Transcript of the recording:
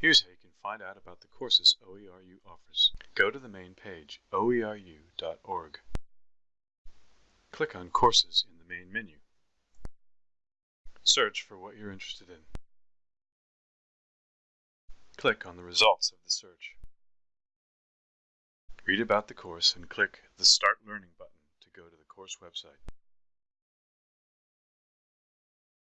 Here's how you can find out about the courses OERU offers. Go to the main page, oeru.org. Click on Courses in the main menu. Search for what you're interested in. Click on the results of the search. Read about the course and click the Start Learning button to go to the course website.